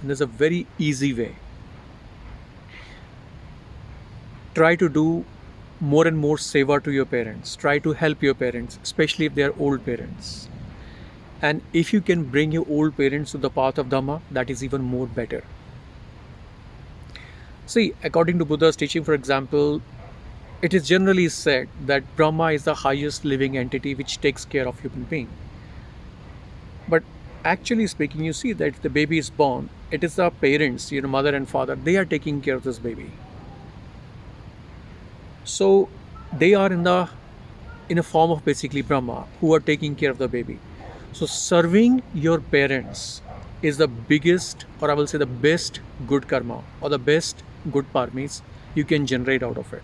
And there's a very easy way. Try to do more and more seva to your parents. Try to help your parents, especially if they are old parents. And if you can bring your old parents to the path of Dhamma, that is even more better. See, according to Buddha's teaching, for example, it is generally said that Brahma is the highest living entity which takes care of human being. But actually speaking, you see that the baby is born, it is the parents, you know, mother and father, they are taking care of this baby. So they are in the in a form of basically Brahma who are taking care of the baby. So serving your parents is the biggest or I will say the best good karma or the best good parmis you can generate out of it.